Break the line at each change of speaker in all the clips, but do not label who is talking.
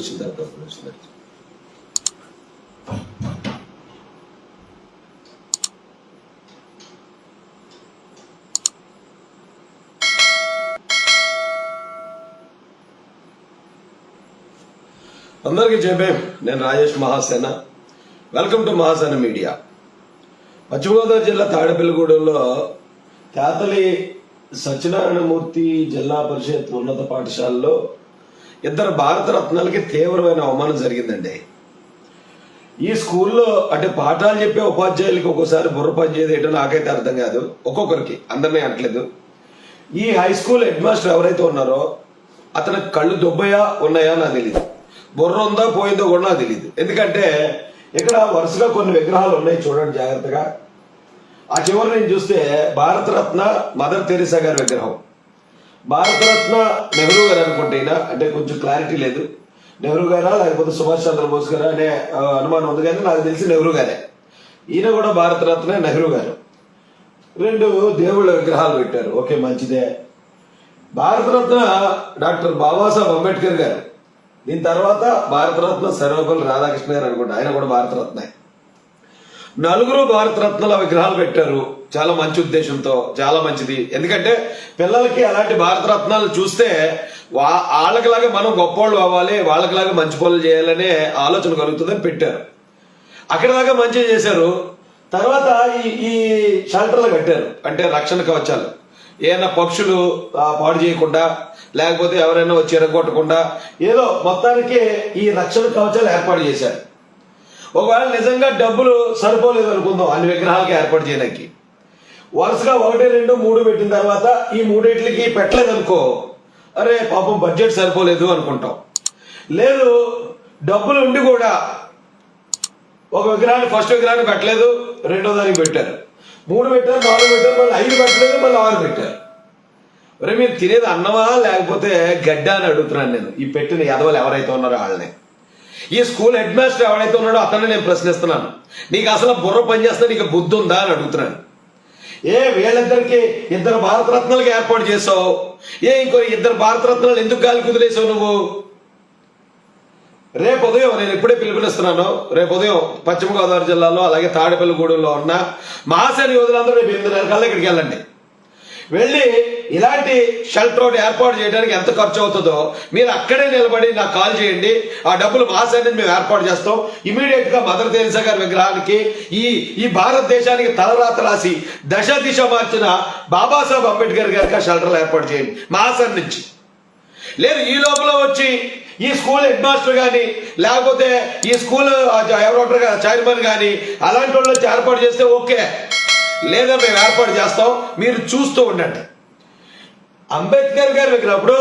వచ్చిన తర్వాత వచ్చిన తర్వాత. అందరికీ నేను Rajesh Mahasena welcome to Mahasena media Paschima Godavari జిల్లా తాడేపల్లిగూడెంలో తేతలి సత్యనారాయణమూర్తి జిల్లా పరిషత్ ఉన్నత పాఠశాలలో ఇద్దరు భారత రత్నాలకి తీవ్రమైన అవమానం జరిగిందండి. ఈ స్కూల్లో అంటే పాఠాలు చెప్పే ఉపాధ్యాయులకి ఒక్కోసారి బుర్ర పని చేయదు ఏంటో నాకైతే అర్థం కాదు. ఒక్కొక్కరికి అందరినీ అనట్లేదు. ఈ హై స్కూల్ హెడ్ మాస్టర్ ఎవరైతే ఉన్నారో అతని కళ్ళు దుబ్బయా ఉన్నాయా నాకు తెలియదు బుర్ర ఉందా పోయిందో కూడా నాకు తెలియదు ఎందుకంటే ఇక్కడ వరుసగా కొన్ని విగ్రహాలు ఉన్నాయి చూడండి జాగ్రత్తగా. ఆ చివరి నేను చూస్తే భారతరత్న మదర్ తెరిసా గారి విగ్రహం. భారతరత్న నెహ్రూ గారు అనుకుంటేనా అంటే కొంచెం క్లారిటీ లేదు. నెహ్రూ గారా? లేకపోతే సుభాష్ చంద్రబోస్ గారా అనే అనుమానం ఉంది కానీ నాకు తెలిసి నెహ్రూ గారే. ఈయన కూడా భారతరత్న నెహ్రూ గారు. రెండు దేవుళ్ళ విగ్రహాలు పెట్టారు. ఓకే మంచిదే. భారతరత్న డాక్టర్ బాబాసాహెబ్ అంబేద్కర్ గారు. దీని తర్వాత భారతరత్న సర్వపల్లి రాధాకృష్ణ గారు అనుకుంటా. ఆయన కూడా భారతరత్నే నలుగురు భారతరత్నాల విగ్రహాలు పెట్టారు. చాలా మంచి ఉద్దేశంతో చాలా మంచిది. ఎందుకంటే పిల్లలకి అలాంటి భారతరత్నాలు చూస్తే వా వాళ్ళకిలాగా మనం గొప్పవాళ్ళు అవ్వాలి వాళ్ళకిలాగా మంచి పనులు చేయాలనే ఆలోచన కలుగుతుందని పెట్టారు. అక్కడ దాకా మంచిగా చేశారు. తర్వాత ఈ ఈ షెల్టర్లు కట్టారు. అంటే రక్షణ కవచాలు. ఏమైనా పక్షులు పాడు చేయకుండా లేకపోతే ఎవరైనా వచ్చి ఎరగొట్టకుండా ఏదో మొత్తానికి ఈ రక్షణ కవచాలు ఏర్పాటు చేశారు. ఒకవేళ నిజంగా డబ్బులు సరిపోలేదు అనుకుందాం అన్ని విగ్రహాలకి ఏర్పాటు చేయడానికి. వరుసగా ఒకటి రెండు మూడు పెట్టిన తర్వాత ఈ మూడింటికి పెట్టలేదు అనుకో అరే పాపం బడ్జెట్ సరిపోలేదు అనుకుంటాం. లేదు డబ్బులు ఉండి కూడా ఒక విగ్రహాన్ని ఫస్ట్ విగ్రహాన్ని పెట్టలేదు రెండో దానికి పెట్టారు. మూడు పెట్టారు నాలుగు పెట్టారు మళ్ళీ ఐదు పెట్టలేదు మళ్ళీ ఆరు పెట్టారు. మరి మీరు తినేది అన్నమా లేకపోతే గడ్డ అని అడుగుతున్నాను నేను. ఈ పెట్టిన ఎదవలు ఎవరైతే ఉన్నారో వాళ్ళని. ఈ స్కూల్ హెడ్ మాస్టర్ ఎవరైతే ఉన్నాడో అతన్ని నేను ప్రశ్నిస్తున్నాను. నీకు అసలు బుర్ర పనిచేస్తే నీకు బుద్ధి ఉందా అని అడుగుతున్నాను. ఏ వీళ్ళిద్దరికి ఇద్దరు భారతరత్నాలకు ఏర్పాటు చేసావు ఏ ఇంకో ఇద్దరు భారతరత్నాలు ఎందుకు గాలి కుదిలేసావు నువ్వు? రేపు ఉదయం నేను ఇప్పుడే పిలుపునిస్తున్నాను. రేపు ఉదయం పశ్చిమ గోదావరి జిల్లాలో అలాగే తాడేపల్లిగూడెంలో ఉన్న మహాసేన యోధులందరూ రేపు ఎనిమిదిన్నర కల్లా ఇక్కడికి వెళ్ళండి. వెళ్ళి ఇలాంటి షెల్టర్ ఒకటి ఏర్పాటు చేయడానికి ఎంత ఖర్చు అవుతుందో మీరు అక్కడే నిలబడి నాకు కాల్ చేయండి. ఆ డబ్బులు మా సర్ నుంచి మేము ఏర్పాటు చేస్తాం. ఇమీడియట్గా మదర్ తెరిసా గారి విగ్రహానికి ఈ ఈ భారతదేశానికి తలరాత రాసి దశ దిశ మార్చిన బాబాసాహెబ్ అంబేద్కర్ గారికి ఆ షెల్టర్లు ఏర్పాటు చేయండి. మా సైడ్ నుంచి. లేదు ఈ లోపల వచ్చి ఈ స్కూల్ హెడ్ మాస్టర్ కానీ లేకపోతే ఈ స్కూల్ ఎవరో చైర్మన్ కానీ అలాంటి వాళ్ళు వచ్చి ఏర్పాటు చేస్తే ఓకే. లేదా మేము ఏర్పాటు చేస్తాం మీరు చూస్తూ ఉండండి. అంబేద్కర్ గారు వెళ్ళినప్పుడు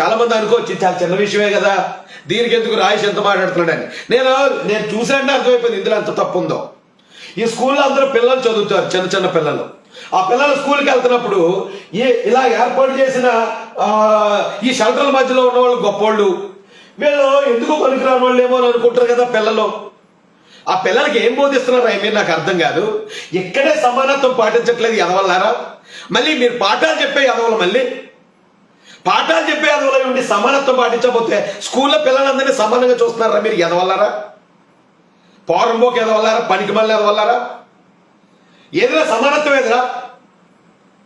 చాలా మంది అనుకోవచ్చు చాలా చిన్న విషయమే కదా. దీనికి ఎందుకు రాయేష్ ఎంత మాట్లాడుతున్నాడని. నేను నేను చూసానంటే అర్థమైపోయింది ఇందులో ఎంత తప్పు ఉందో ఈ స్కూల్లో అందరూ పిల్లలు చదువుతారు చిన్న చిన్న పిల్లలు. ఆ పిల్లలు స్కూల్కి వెళ్తున్నప్పుడు ఈ ఇలా ఏర్పాటు చేసిన ఈ షెల్టర్ల మధ్యలో ఉన్న వాళ్ళు గొప్పోళ్ళు. వీళ్ళు ఎందుకు పనికిరాని వాళ్ళు ఏమో అని అనుకుంటారు కదా పిల్లలు. ఆ పిల్లలకి ఏం బోధిస్తున్నారు ఐ నాకు అర్థం కాదు. ఇక్కడే సమానత్వం పాటించట్లేదు ఎదవల్లారా మళ్ళీ మీరు పాఠాలు చెప్పే ఎదవలు మళ్ళీ? పాఠాలు చెప్పే ఎదవలు ఉండి సమానత్వం పాటించకపోతే స్కూల్లో పిల్లలందరినీ సమానంగా చూస్తున్నారా మీరు ఎదవల్లారా పోరంబోకి ఎదవల్లారా పనికి మళ్ళీ ఎదవల్లారా ఏదైనా సమానత్వం ఏదిరా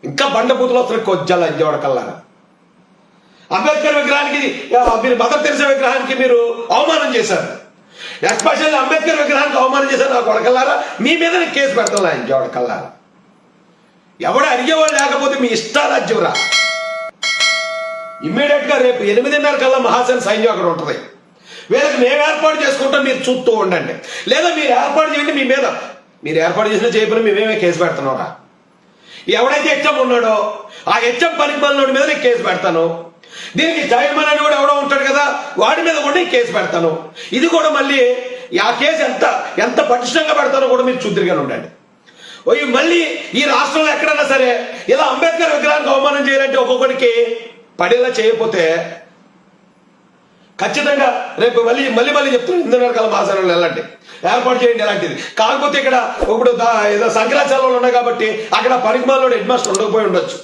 ఇంకా బండబూతులు వస్తున్న కొజ్జాలు అంజోడకల్లారా అంబేద్కర్ విగ్రహానికి మీరు మదర్ తెరిసే విగ్రహానికి మీరు అవమానం చేశారు. ఎస్పెషల్లీ అంబేద్కర్ విగ్రహానికి అవమానం చేశారు నా కొడకల్లారా? మీ మీద నేను కేసు పెడతాను ఆయన జోడకల్లారా ఎవడు అడిగేవాడు లేకపోతే మీ ఇష్టారాజ్యం రా. ఇమ్మీడియట్గా రేపు ఎనిమిదిన్నర కల్లా మహాసేన సైన్యం అక్కడ ఉంటుంది. వీళ్ళకి మేము ఏర్పాటు చేసుకుంటాం మీరు చూస్తూ ఉండండి. లేదా మీరు ఏర్పాటు చేయండి మీ మీద. మీరు ఏర్పాటు చేసిన చేయకుండా మేమేమే కేసు పెడుతున్నారా ఎవడైతే హెచ్ఎం ఉన్నాడో ఆ హెచ్ఎం పనికి మీద నేను కేసు పెడతాను. దీనికి జయమన్ అని కూడా ఎవడో ఉంటాడు కదా వాడి మీద కూడా నేను కేసు పెడతాను. ఇది కూడా మళ్ళీ ఆ కేసు ఎంత ఎంత పటిష్టంగా పెడతానో కూడా మీరు చూద్దరిగానే ఉండండి. ఓ మళ్ళీ ఈ రాష్ట్రంలో ఎక్కడైనా సరే ఇలా అంబేద్కర్ విగ్రహానికి అవమానం చేయాలంటే ఒక్కొక్కడికి పడేలా చేయకపోతే ఖచ్చితంగా రేపు మళ్ళీ మళ్ళీ మళ్ళీ చెప్తున్నాను ఇందులో కాలం మాసాలలో వెళ్ళండి. ఏర్పాటు చేయండి అలాంటిది కాకపోతే ఇక్కడ ఇప్పుడు ఏదో సంక్రాంతి సెలవులు ఉన్నాయి కాబట్టి అక్కడ పరిమాణంలో హెడ్ మాస్టర్ ఉండకపోయి ఉండొచ్చు.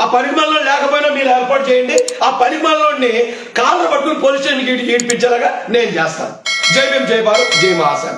ఆ పనికి లేకపోయినా మీరు ఏర్పాటు చేయండి. ఆ పనికి కాళ్ళు కాళ్ళ పట్టుకుని పోలీస్ స్టేషన్కి ఈడ్పించేలాగా నేను చేస్తాను. జై భీం జై భారత్ జై మహాసేన